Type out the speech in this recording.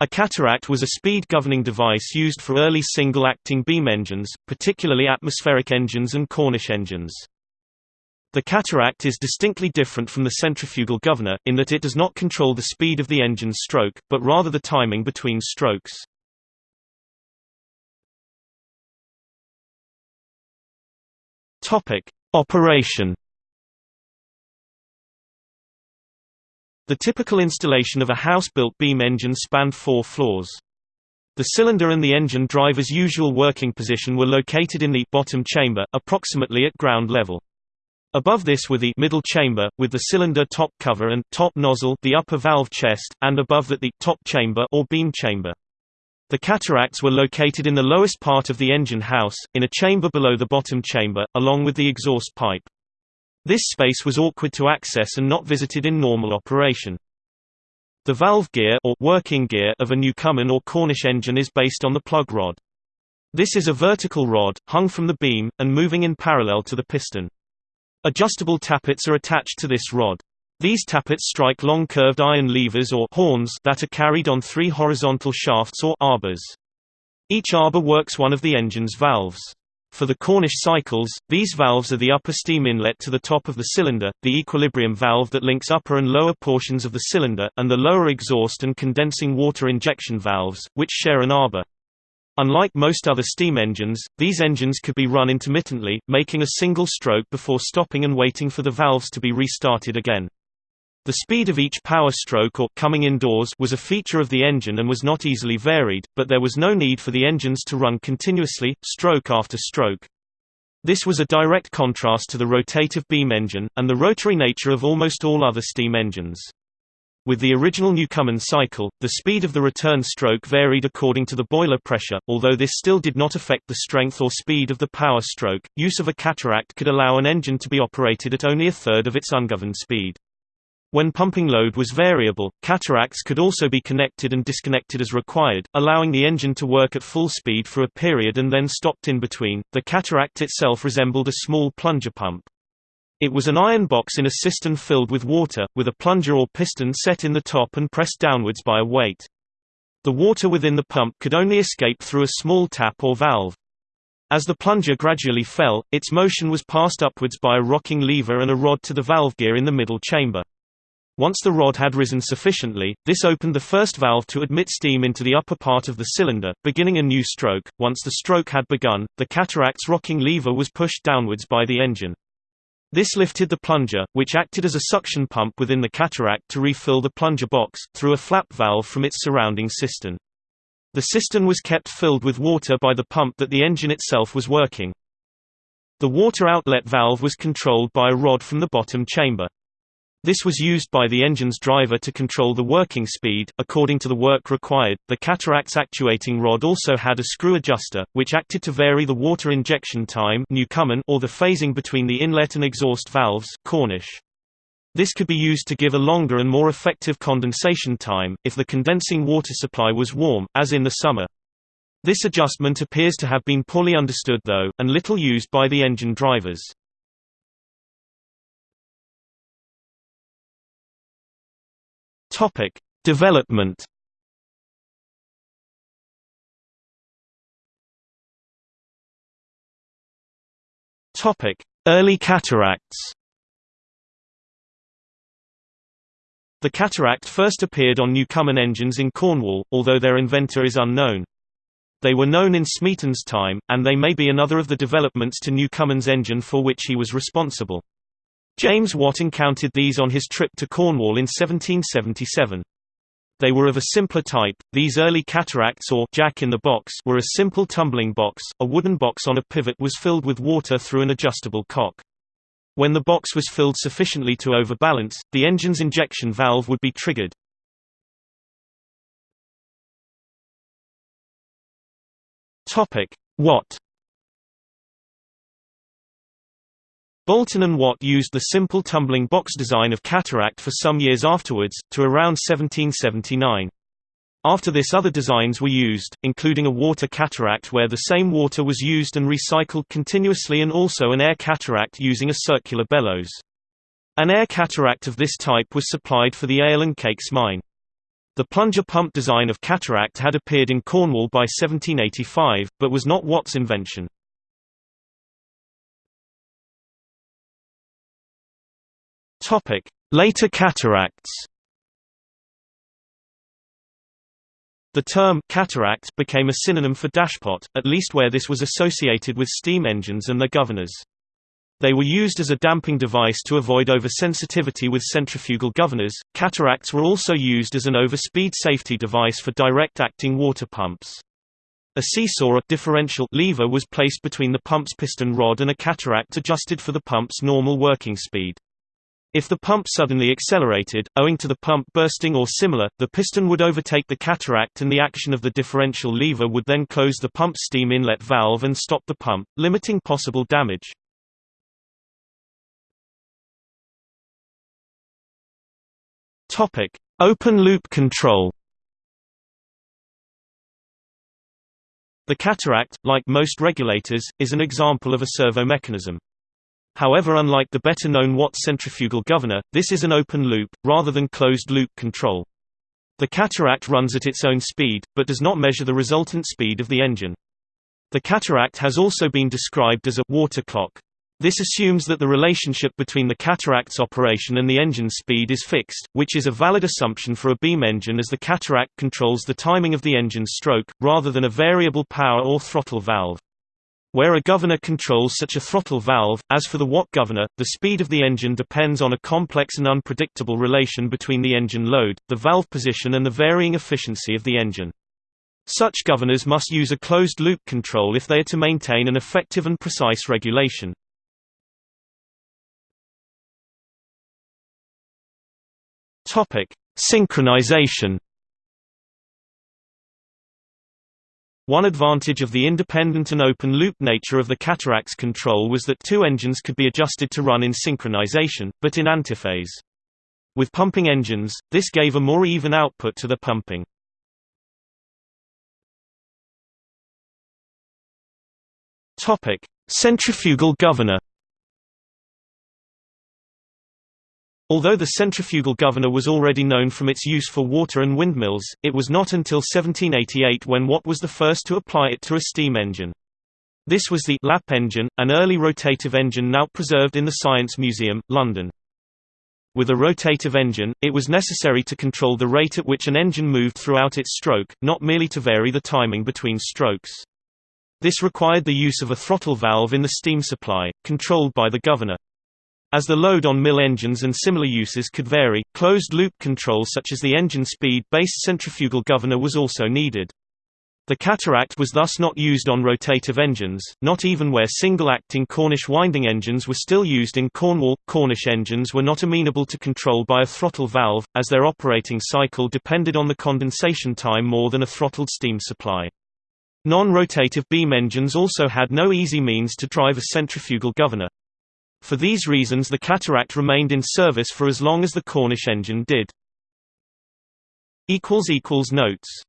A cataract was a speed-governing device used for early single-acting beam engines, particularly atmospheric engines and Cornish engines. The cataract is distinctly different from the centrifugal governor, in that it does not control the speed of the engine's stroke, but rather the timing between strokes. Operation The typical installation of a house-built beam engine spanned four floors. The cylinder and the engine driver's usual working position were located in the bottom chamber, approximately at ground level. Above this were the middle chamber, with the cylinder top cover and top nozzle the upper valve chest, and above that the top chamber or beam chamber. The cataracts were located in the lowest part of the engine house, in a chamber below the bottom chamber, along with the exhaust pipe. This space was awkward to access and not visited in normal operation. The valve gear or working gear of a Newcomen or Cornish engine is based on the plug rod. This is a vertical rod, hung from the beam, and moving in parallel to the piston. Adjustable tappets are attached to this rod. These tappets strike long curved iron levers or horns that are carried on three horizontal shafts or arbors. Each arbor works one of the engine's valves. For the Cornish cycles, these valves are the upper steam inlet to the top of the cylinder, the equilibrium valve that links upper and lower portions of the cylinder, and the lower exhaust and condensing water injection valves, which share an arbor. Unlike most other steam engines, these engines could be run intermittently, making a single stroke before stopping and waiting for the valves to be restarted again. The speed of each power stroke or coming indoors was a feature of the engine and was not easily varied, but there was no need for the engines to run continuously, stroke after stroke. This was a direct contrast to the rotative beam engine, and the rotary nature of almost all other steam engines. With the original Newcomen cycle, the speed of the return stroke varied according to the boiler pressure, although this still did not affect the strength or speed of the power stroke. Use of a cataract could allow an engine to be operated at only a third of its ungoverned speed. When pumping load was variable, cataracts could also be connected and disconnected as required, allowing the engine to work at full speed for a period and then stopped in between. The cataract itself resembled a small plunger pump. It was an iron box in a cistern filled with water, with a plunger or piston set in the top and pressed downwards by a weight. The water within the pump could only escape through a small tap or valve. As the plunger gradually fell, its motion was passed upwards by a rocking lever and a rod to the valve gear in the middle chamber. Once the rod had risen sufficiently, this opened the first valve to admit steam into the upper part of the cylinder, beginning a new stroke. Once the stroke had begun, the cataract's rocking lever was pushed downwards by the engine. This lifted the plunger, which acted as a suction pump within the cataract to refill the plunger box, through a flap valve from its surrounding cistern. The cistern was kept filled with water by the pump that the engine itself was working. The water outlet valve was controlled by a rod from the bottom chamber. This was used by the engine's driver to control the working speed. According to the work required, the cataract's actuating rod also had a screw adjuster, which acted to vary the water injection time or the phasing between the inlet and exhaust valves Cornish. This could be used to give a longer and more effective condensation time, if the condensing water supply was warm, as in the summer. This adjustment appears to have been poorly understood though, and little used by the engine drivers. Topic: Development. Topic: Early cataracts. The cataract first appeared on Newcomen engines in Cornwall, although their inventor is unknown. They were known in Smeaton's time, and they may be another of the developments to Newcomen's engine for which he was responsible. James Watt encountered these on his trip to Cornwall in 1777. They were of a simpler type. These early cataracts or jack in the box were a simple tumbling box. A wooden box on a pivot was filled with water through an adjustable cock. When the box was filled sufficiently to overbalance, the engine's injection valve would be triggered. Topic: Watt Boulton and Watt used the simple tumbling box design of cataract for some years afterwards, to around 1779. After this other designs were used, including a water cataract where the same water was used and recycled continuously and also an air cataract using a circular bellows. An air cataract of this type was supplied for the Ale and Cakes mine. The plunger pump design of Cataract had appeared in Cornwall by 1785, but was not Watt's invention. Later cataracts The term cataract became a synonym for dashpot, at least where this was associated with steam engines and their governors. They were used as a damping device to avoid oversensitivity with centrifugal governors. Cataracts were also used as an overspeed safety device for direct-acting water pumps. A seesaw differential lever was placed between the pump's piston rod and a cataract adjusted for the pump's normal working speed. If the pump suddenly accelerated, owing to the pump bursting or similar, the piston would overtake the cataract and the action of the differential lever would then close the pump's steam inlet valve and stop the pump, limiting possible damage. Topic: Open loop control. The cataract, like most regulators, is an example of a servo mechanism. However unlike the better-known Watt centrifugal governor, this is an open loop, rather than closed-loop control. The cataract runs at its own speed, but does not measure the resultant speed of the engine. The cataract has also been described as a water clock. This assumes that the relationship between the cataract's operation and the engine's speed is fixed, which is a valid assumption for a beam engine as the cataract controls the timing of the engine's stroke, rather than a variable power or throttle valve. Where a governor controls such a throttle valve, as for the Watt governor, the speed of the engine depends on a complex and unpredictable relation between the engine load, the valve position and the varying efficiency of the engine. Such governors must use a closed-loop control if they are to maintain an effective and precise regulation. Synchronization One advantage of the independent and open-loop nature of the cataract's control was that two engines could be adjusted to run in synchronization, but in antiphase. With pumping engines, this gave a more even output to the pumping. Centrifugal governor Although the centrifugal governor was already known from its use for water and windmills, it was not until 1788 when Watt was the first to apply it to a steam engine. This was the lap engine, an early rotative engine now preserved in the Science Museum, London. With a rotative engine, it was necessary to control the rate at which an engine moved throughout its stroke, not merely to vary the timing between strokes. This required the use of a throttle valve in the steam supply, controlled by the governor. As the load on mill engines and similar uses could vary, closed-loop control such as the engine speed-based centrifugal governor was also needed. The cataract was thus not used on rotative engines, not even where single-acting Cornish winding engines were still used in Cornwall. Cornish engines were not amenable to control by a throttle valve, as their operating cycle depended on the condensation time more than a throttled steam supply. Non-rotative beam engines also had no easy means to drive a centrifugal governor. For these reasons the cataract remained in service for as long as the Cornish engine did. Notes